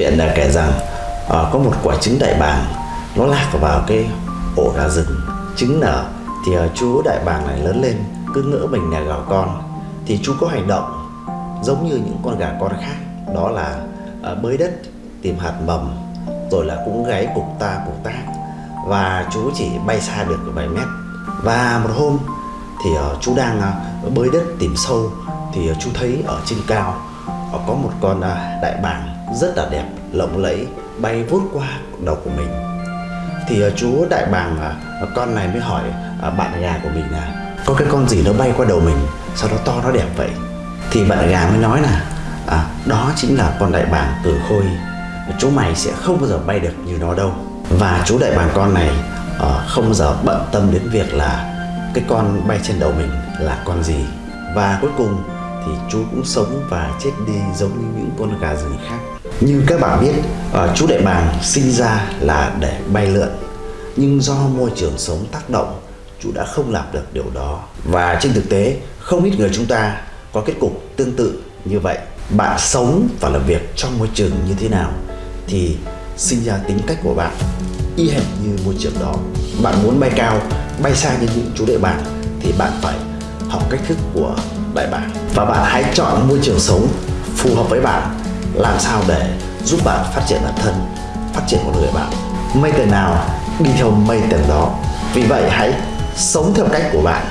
chuyện là kể rằng à, có một quả trứng đại bàng nó lạc vào cái ổ gà rừng. Trứng nở thì à, chú đại bàng này lớn lên cứ ngỡ mình là gà con. Thì chú có hành động giống như những con gà con khác đó là à, bới đất tìm hạt mầm rồi là cũng gáy cục ta cục tác. Và chú chỉ bay xa được vài mét. Và một hôm thì ờ, chú đang ờ, bới đất tìm sâu thì ờ, chú thấy ở trên cao ờ, có một con ờ, đại bàng rất là đẹp lộng lẫy bay vút qua đầu của mình. Thì à, chú đại bàng à, con này mới hỏi à, bạn gà của mình là có cái con gì nó bay qua đầu mình sao nó to nó đẹp vậy? Thì bạn gà mới nói là à, đó chính là con đại bàng tử khôi. Chú mày sẽ không bao giờ bay được như nó đâu. Và chú đại bàng con này ờ, không bao giờ bận tâm đến việc là cái con bay trên đầu mình là con gì. Và cuối cùng thì chú cũng sống và chết đi giống như những con gà rừng khác như các bạn biết ờ, chú đại bàng sinh ra là để bay lượn. Nhưng do môi trường sống tác động, chú đã không làm được điều đó. Và trên thực tế, không ít người chúng ta có kết cục tương tự như vậy. Bạn sống và làm việc trong môi trường như thế nào thì sinh ra tính cách của bạn y hệt như môi trường đó. Bạn muốn bay cao, bay xa như những chú đại bàng thì bạn phải học cách thức của đại bàng. Và bạn hãy chọn môi trường sống phù hợp với bạn làm sao để giúp bạn phát triển bản thân, phát triển con người bạn? Mây tiền nào đi theo mây tiền đó? Vì vậy hãy sống theo cách của bạn.